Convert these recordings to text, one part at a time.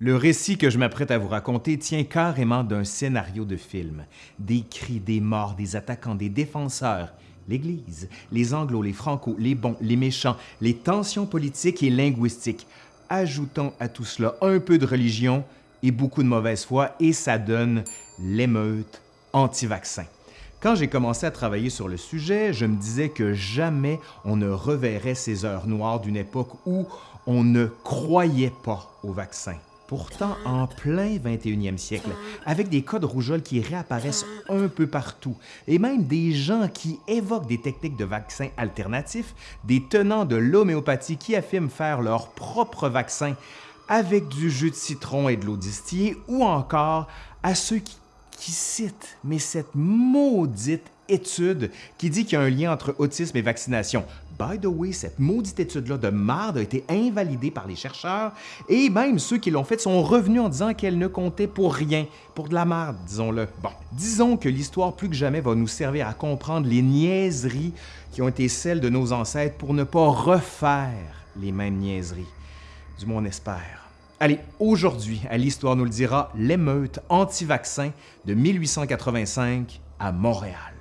Le récit que je m'apprête à vous raconter tient carrément d'un scénario de film. Des cris, des morts, des attaquants, des défenseurs, l'Église, les Anglos, les Franco, les bons, les méchants, les tensions politiques et linguistiques. Ajoutons à tout cela un peu de religion et beaucoup de mauvaise foi et ça donne l'émeute anti-vaccin. Quand j'ai commencé à travailler sur le sujet, je me disais que jamais on ne reverrait ces heures noires d'une époque où on ne croyait pas au vaccin. Pourtant, en plein 21e siècle, avec des cas de rougeole qui réapparaissent un peu partout, et même des gens qui évoquent des techniques de vaccins alternatifs, des tenants de l'homéopathie qui affirment faire leur propre vaccin avec du jus de citron et de l'eau distillée, ou encore à ceux qui, qui citent, mais cette maudite étude qui dit qu'il y a un lien entre autisme et vaccination. By the way, cette maudite étude-là de marde a été invalidée par les chercheurs et même ceux qui l'ont faite sont revenus en disant qu'elle ne comptait pour rien, pour de la marde, disons-le. Bon, disons que l'histoire plus que jamais va nous servir à comprendre les niaiseries qui ont été celles de nos ancêtres pour ne pas refaire les mêmes niaiseries. Du moins, on espère. Allez, aujourd'hui, à l'Histoire nous le dira, l'émeute anti-vaccin de 1885 à Montréal.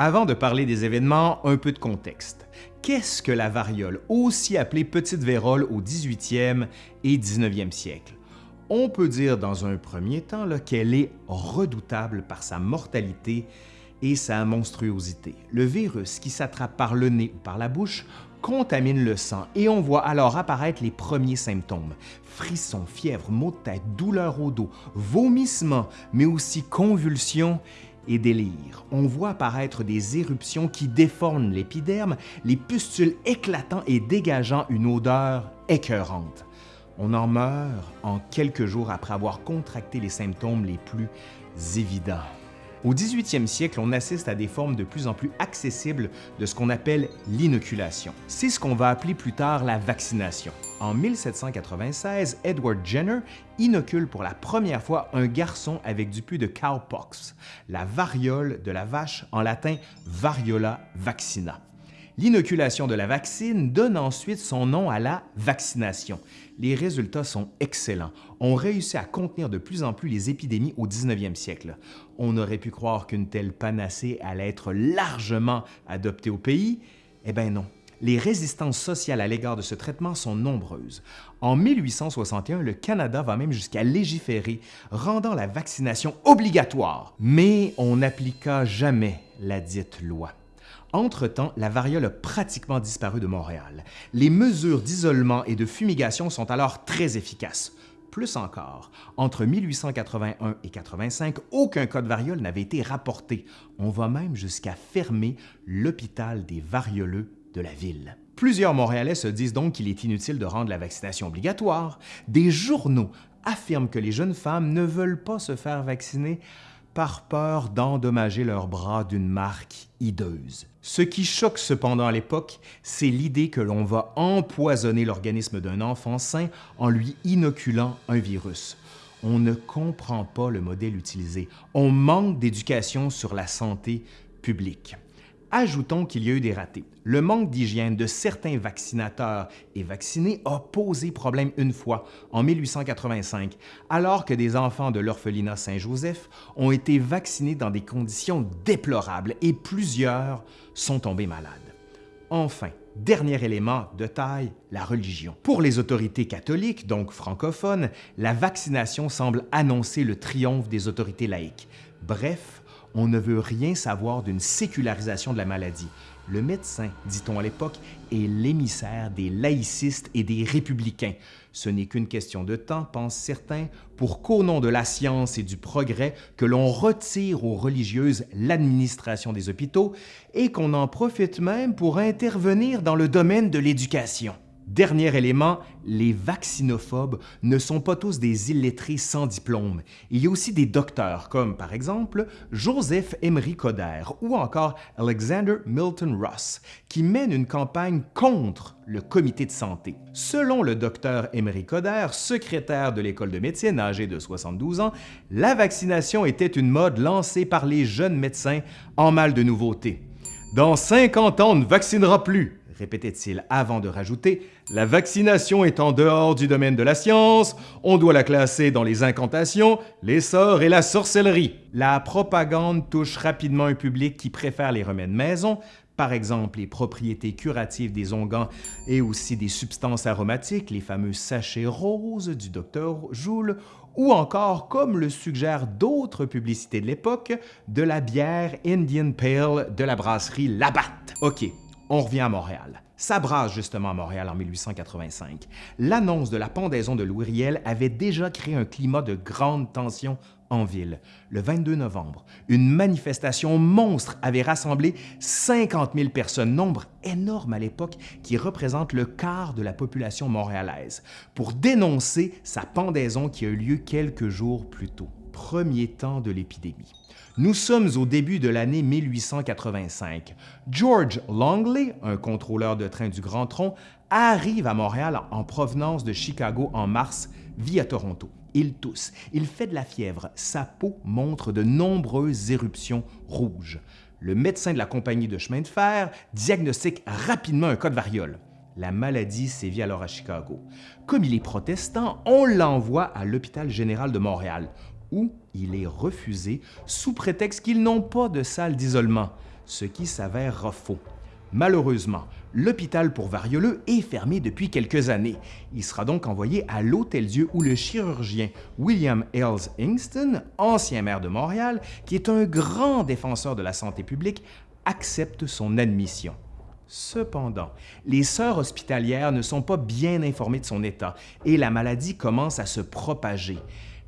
Avant de parler des événements, un peu de contexte. Qu'est-ce que la variole, aussi appelée petite vérole au 18e et 19e siècle? On peut dire dans un premier temps qu'elle est redoutable par sa mortalité et sa monstruosité. Le virus qui s'attrape par le nez ou par la bouche contamine le sang et on voit alors apparaître les premiers symptômes. Frissons, fièvre, maux de tête, douleur au dos, vomissements, mais aussi convulsions et délire. On voit apparaître des éruptions qui déforment l'épiderme, les pustules éclatant et dégageant une odeur écœurante. On en meurt en quelques jours après avoir contracté les symptômes les plus évidents. Au 18e siècle, on assiste à des formes de plus en plus accessibles de ce qu'on appelle l'inoculation. C'est ce qu'on va appeler plus tard la vaccination. En 1796, Edward Jenner inocule pour la première fois un garçon avec du pu de cowpox, la variole de la vache, en latin variola vaccina. L'inoculation de la vaccine donne ensuite son nom à la vaccination. Les résultats sont excellents. On réussit à contenir de plus en plus les épidémies au 19e siècle. On aurait pu croire qu'une telle panacée allait être largement adoptée au pays. Eh bien non, les résistances sociales à l'égard de ce traitement sont nombreuses. En 1861, le Canada va même jusqu'à légiférer, rendant la vaccination obligatoire. Mais on n'appliqua jamais la dite loi. Entre-temps, la variole a pratiquement disparu de Montréal. Les mesures d'isolement et de fumigation sont alors très efficaces. Plus encore, entre 1881 et 85, aucun cas de variole n'avait été rapporté. On va même jusqu'à fermer l'hôpital des varioleux de la ville. Plusieurs Montréalais se disent donc qu'il est inutile de rendre la vaccination obligatoire. Des journaux affirment que les jeunes femmes ne veulent pas se faire vacciner par peur d'endommager leurs bras d'une marque hideuse. Ce qui choque cependant à l'époque, c'est l'idée que l'on va empoisonner l'organisme d'un enfant sain en lui inoculant un virus. On ne comprend pas le modèle utilisé. On manque d'éducation sur la santé publique. Ajoutons qu'il y a eu des ratés. Le manque d'hygiène de certains vaccinateurs et vaccinés a posé problème une fois, en 1885, alors que des enfants de l'orphelinat Saint-Joseph ont été vaccinés dans des conditions déplorables et plusieurs sont tombés malades. Enfin, dernier élément de taille, la religion. Pour les autorités catholiques, donc francophones, la vaccination semble annoncer le triomphe des autorités laïques. Bref, on ne veut rien savoir d'une sécularisation de la maladie. Le médecin, dit-on à l'époque, est l'émissaire des laïcistes et des républicains. Ce n'est qu'une question de temps, pensent certains, pour qu'au nom de la science et du progrès, que l'on retire aux religieuses l'administration des hôpitaux et qu'on en profite même pour intervenir dans le domaine de l'éducation. Dernier élément, les vaccinophobes ne sont pas tous des illettrés sans diplôme. Il y a aussi des docteurs, comme par exemple Joseph Emery Coder ou encore Alexander Milton Ross, qui mènent une campagne contre le comité de santé. Selon le docteur Emery Coder, secrétaire de l'école de médecine âgé de 72 ans, la vaccination était une mode lancée par les jeunes médecins en mal de nouveautés. Dans 50 ans, on ne vaccinera plus, répétait-il avant de rajouter La vaccination est en dehors du domaine de la science, on doit la classer dans les incantations, les sorts et la sorcellerie. La propagande touche rapidement un public qui préfère les remèdes maison, par exemple les propriétés curatives des onguents et aussi des substances aromatiques, les fameux sachets roses du docteur Joule, ou encore, comme le suggèrent d'autres publicités de l'époque, de la bière Indian Pale de la brasserie Labatt. OK, on revient à Montréal. Ça brasse justement à Montréal en 1885. L'annonce de la pendaison de Louis Riel avait déjà créé un climat de grande tension en ville. Le 22 novembre, une manifestation monstre avait rassemblé 50 000 personnes, nombre énorme à l'époque qui représente le quart de la population montréalaise, pour dénoncer sa pendaison qui a eu lieu quelques jours plus tôt. Premier temps de l'épidémie. Nous sommes au début de l'année 1885. George Longley, un contrôleur de train du Grand Tronc, arrive à Montréal en provenance de Chicago en mars via Toronto. Il tousse, il fait de la fièvre, sa peau montre de nombreuses éruptions rouges. Le médecin de la compagnie de chemin de fer diagnostique rapidement un cas de variole. La maladie sévit alors à Chicago. Comme il est protestant, on l'envoie à l'hôpital général de Montréal, où il est refusé sous prétexte qu'ils n'ont pas de salle d'isolement, ce qui s'avère faux. Malheureusement, l'hôpital pour varioleux est fermé depuis quelques années. Il sera donc envoyé à l'Hôtel-Dieu où le chirurgien William Ailes Ingston, ancien maire de Montréal, qui est un grand défenseur de la santé publique, accepte son admission. Cependant, les sœurs hospitalières ne sont pas bien informées de son état et la maladie commence à se propager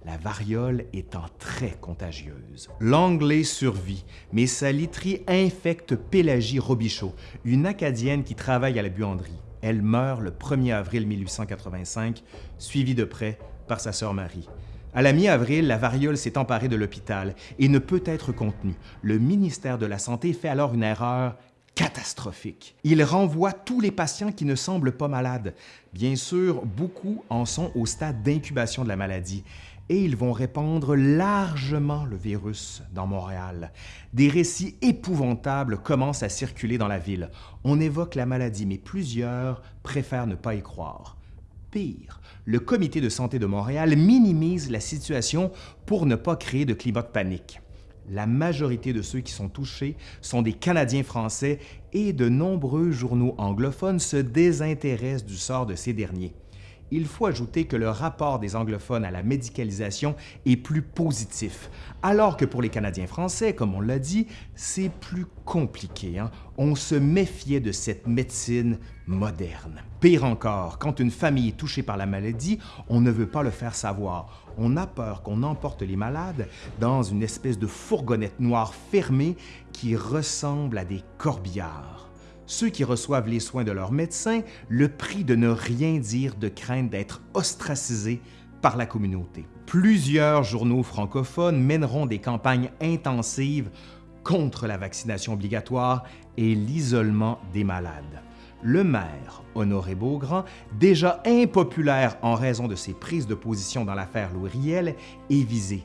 la variole étant très contagieuse. L'anglais survit, mais sa literie infecte Pélagie Robichaud, une Acadienne qui travaille à la buanderie. Elle meurt le 1er avril 1885, suivie de près par sa sœur Marie. À la mi-avril, la variole s'est emparée de l'hôpital et ne peut être contenue. Le ministère de la Santé fait alors une erreur catastrophique. Il renvoie tous les patients qui ne semblent pas malades. Bien sûr, beaucoup en sont au stade d'incubation de la maladie et ils vont répandre largement le virus dans Montréal. Des récits épouvantables commencent à circuler dans la ville. On évoque la maladie, mais plusieurs préfèrent ne pas y croire. Pire, le Comité de santé de Montréal minimise la situation pour ne pas créer de climat de panique. La majorité de ceux qui sont touchés sont des Canadiens français et de nombreux journaux anglophones se désintéressent du sort de ces derniers il faut ajouter que le rapport des anglophones à la médicalisation est plus positif, alors que pour les Canadiens français, comme on l'a dit, c'est plus compliqué. Hein. On se méfiait de cette médecine moderne. Pire encore, quand une famille est touchée par la maladie, on ne veut pas le faire savoir. On a peur qu'on emporte les malades dans une espèce de fourgonnette noire fermée qui ressemble à des corbillards ceux qui reçoivent les soins de leur médecin le prient de ne rien dire de crainte d'être ostracisés par la communauté. Plusieurs journaux francophones mèneront des campagnes intensives contre la vaccination obligatoire et l'isolement des malades. Le maire, Honoré Beaugrand, déjà impopulaire en raison de ses prises de position dans l'affaire Louis Riel, est visé,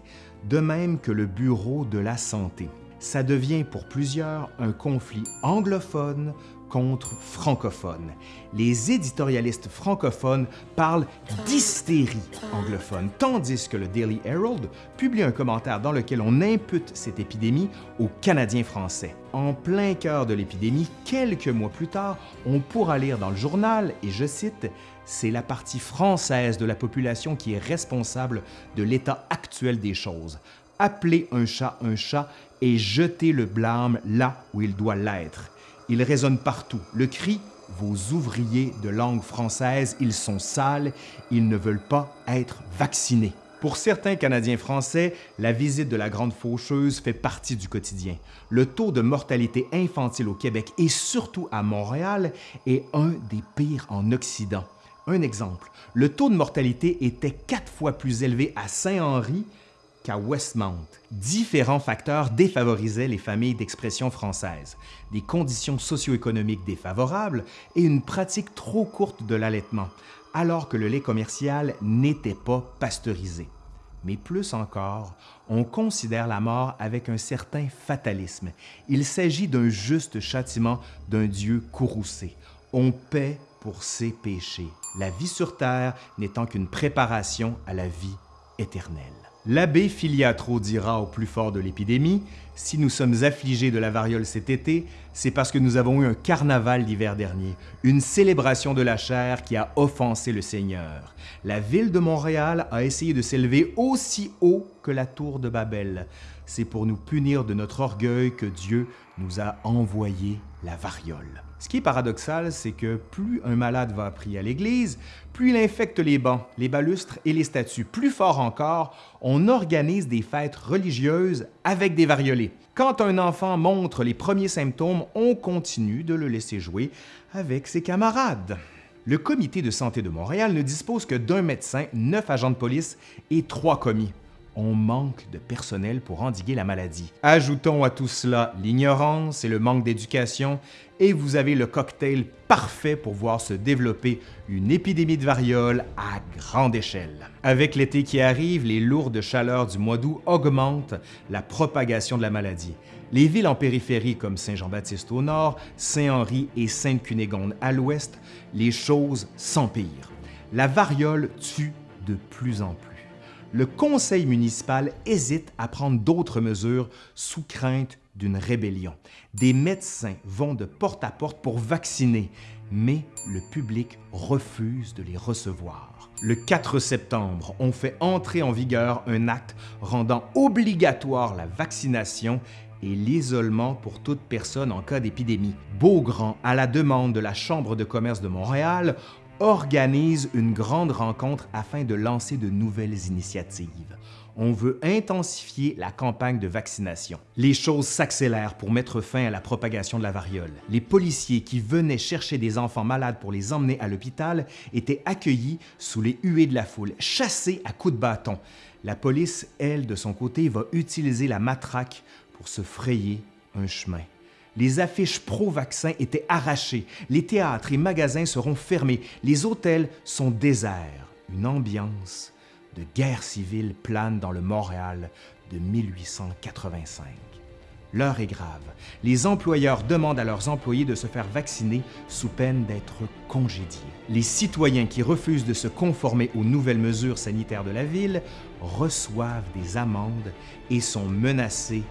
de même que le Bureau de la santé. Ça devient pour plusieurs un conflit anglophone contre francophones. Les éditorialistes francophones parlent d'hystérie anglophone, tandis que le Daily Herald publie un commentaire dans lequel on impute cette épidémie aux Canadiens français. En plein cœur de l'épidémie, quelques mois plus tard, on pourra lire dans le journal, et je cite, c'est la partie française de la population qui est responsable de l'état actuel des choses. Appelez un chat un chat et jetez le blâme là où il doit l'être. Il résonne partout. Le cri Vos ouvriers de langue française, ils sont sales, ils ne veulent pas être vaccinés. Pour certains Canadiens français, la visite de la Grande Faucheuse fait partie du quotidien. Le taux de mortalité infantile au Québec et surtout à Montréal est un des pires en Occident. Un exemple, le taux de mortalité était quatre fois plus élevé à Saint-Henri qu'à Westmount. Différents facteurs défavorisaient les familles d'expression française, des conditions socio-économiques défavorables et une pratique trop courte de l'allaitement, alors que le lait commercial n'était pas pasteurisé. mais plus encore, on considère la mort avec un certain fatalisme. Il s'agit d'un juste châtiment d'un Dieu courroucé. On paie pour ses péchés, la vie sur terre n'étant qu'une préparation à la vie éternelle. L'abbé Filiatro dira au plus fort de l'épidémie Si nous sommes affligés de la variole cet été, c'est parce que nous avons eu un carnaval l'hiver dernier, une célébration de la chair qui a offensé le Seigneur. La ville de Montréal a essayé de s'élever aussi haut que la tour de Babel. C'est pour nous punir de notre orgueil que Dieu nous a envoyé la variole. Ce qui est paradoxal, c'est que plus un malade va prier à l'Église, plus il infecte les bancs, les balustres et les statues. Plus fort encore, on organise des fêtes religieuses avec des variolés. Quand un enfant montre les premiers symptômes, on continue de le laisser jouer avec ses camarades. Le Comité de santé de Montréal ne dispose que d'un médecin, neuf agents de police et trois commis on manque de personnel pour endiguer la maladie. Ajoutons à tout cela l'ignorance et le manque d'éducation, et vous avez le cocktail parfait pour voir se développer une épidémie de variole à grande échelle. Avec l'été qui arrive, les lourdes chaleurs du mois d'août augmentent la propagation de la maladie. Les villes en périphérie comme Saint-Jean-Baptiste au nord, Saint-Henri et Sainte-Cunégonde à l'ouest, les choses s'empirent. La variole tue de plus en plus le conseil municipal hésite à prendre d'autres mesures sous crainte d'une rébellion. Des médecins vont de porte à porte pour vacciner, mais le public refuse de les recevoir. Le 4 septembre, on fait entrer en vigueur un acte rendant obligatoire la vaccination et l'isolement pour toute personne en cas d'épidémie. Beaugrand, à la demande de la Chambre de commerce de Montréal, organise une grande rencontre afin de lancer de nouvelles initiatives. On veut intensifier la campagne de vaccination. Les choses s'accélèrent pour mettre fin à la propagation de la variole. Les policiers qui venaient chercher des enfants malades pour les emmener à l'hôpital étaient accueillis sous les huées de la foule, chassés à coups de bâton. La police, elle, de son côté, va utiliser la matraque pour se frayer un chemin les affiches pro-vaccin étaient arrachées, les théâtres et magasins seront fermés, les hôtels sont déserts. Une ambiance de guerre civile plane dans le Montréal de 1885. L'heure est grave. Les employeurs demandent à leurs employés de se faire vacciner sous peine d'être congédiés. Les citoyens qui refusent de se conformer aux nouvelles mesures sanitaires de la ville reçoivent des amendes et sont menacés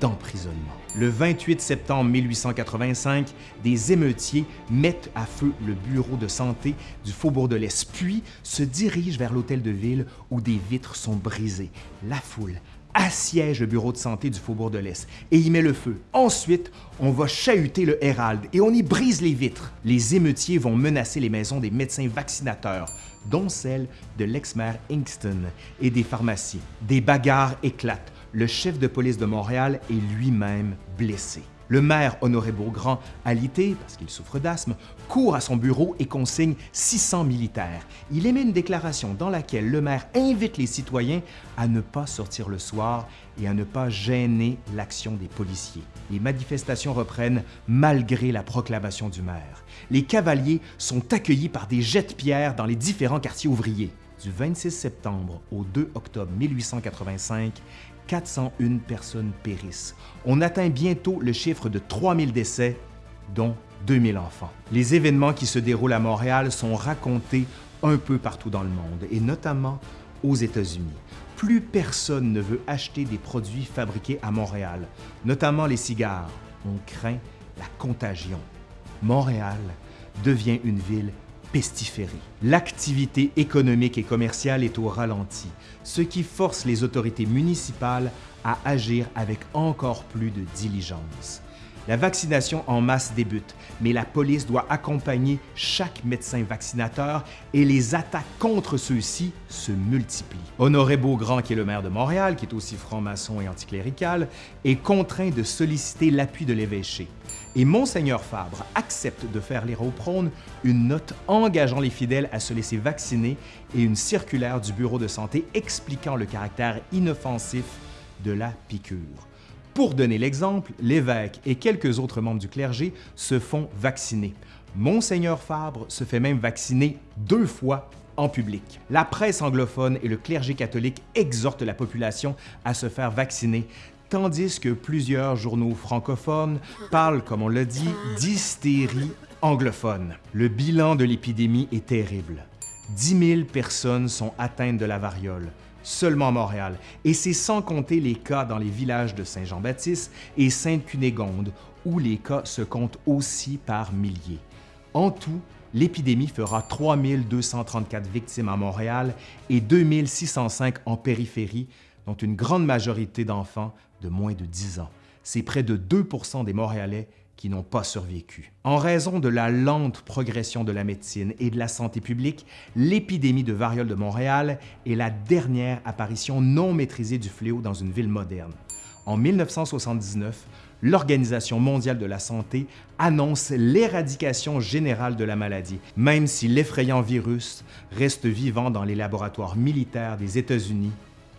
d'emprisonnement. Le 28 septembre 1885, des émeutiers mettent à feu le bureau de santé du Faubourg de l'Est, puis se dirigent vers l'hôtel de ville où des vitres sont brisées. La foule assiège le bureau de santé du Faubourg de l'Est et y met le feu. Ensuite, on va chahuter le Hérald et on y brise les vitres. Les émeutiers vont menacer les maisons des médecins vaccinateurs, dont celle de l'ex-maire Inkston et des pharmacies. Des bagarres éclatent le chef de police de Montréal est lui-même blessé. Le maire Honoré Beaugrand, alité parce qu'il souffre d'asthme, court à son bureau et consigne 600 militaires. Il émet une déclaration dans laquelle le maire invite les citoyens à ne pas sortir le soir et à ne pas gêner l'action des policiers. Les manifestations reprennent malgré la proclamation du maire. Les cavaliers sont accueillis par des jets de pierre dans les différents quartiers ouvriers. Du 26 septembre au 2 octobre 1885, 401 personnes périssent. On atteint bientôt le chiffre de 3000 décès, dont 2000 enfants. Les événements qui se déroulent à Montréal sont racontés un peu partout dans le monde, et notamment aux États-Unis. Plus personne ne veut acheter des produits fabriqués à Montréal, notamment les cigares. On craint la contagion. Montréal devient une ville L'activité économique et commerciale est au ralenti, ce qui force les autorités municipales à agir avec encore plus de diligence. La vaccination en masse débute, mais la police doit accompagner chaque médecin vaccinateur et les attaques contre ceux-ci se multiplient. Honoré Beaugrand, qui est le maire de Montréal, qui est aussi franc-maçon et anticlérical, est contraint de solliciter l'appui de l'évêché. Et Monseigneur Fabre accepte de faire lire au prône une note engageant les fidèles à se laisser vacciner et une circulaire du bureau de santé expliquant le caractère inoffensif de la piqûre. Pour donner l'exemple, l'évêque et quelques autres membres du clergé se font vacciner. Monseigneur Fabre se fait même vacciner deux fois en public. La presse anglophone et le clergé catholique exhortent la population à se faire vacciner, tandis que plusieurs journaux francophones parlent, comme on l'a dit, d'hystérie anglophone. Le bilan de l'épidémie est terrible. 10 000 personnes sont atteintes de la variole, seulement à Montréal, et c'est sans compter les cas dans les villages de Saint-Jean-Baptiste et Sainte-Cunégonde, où les cas se comptent aussi par milliers. En tout, l'épidémie fera 3 234 victimes à Montréal et 2 605 en périphérie, dont une grande majorité d'enfants de moins de 10 ans. C'est près de 2% des Montréalais qui n'ont pas survécu. En raison de la lente progression de la médecine et de la santé publique, l'épidémie de variole de Montréal est la dernière apparition non maîtrisée du fléau dans une ville moderne. En 1979, l'Organisation mondiale de la santé annonce l'éradication générale de la maladie, même si l'effrayant virus reste vivant dans les laboratoires militaires des États-Unis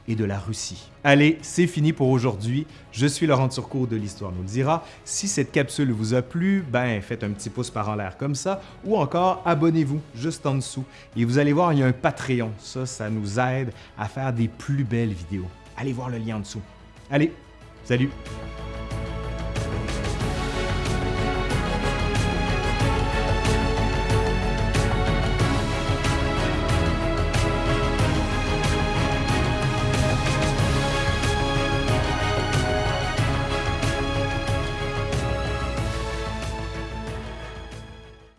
et de la Russie. Allez, c'est fini pour aujourd'hui. Je suis Laurent Turcot de l'Histoire nous le dira. Si cette capsule vous a plu, ben faites un petit pouce par en l'air comme ça, ou encore abonnez-vous juste en dessous. Et vous allez voir, il y a un Patreon. Ça, ça nous aide à faire des plus belles vidéos. Allez voir le lien en dessous. Allez, salut!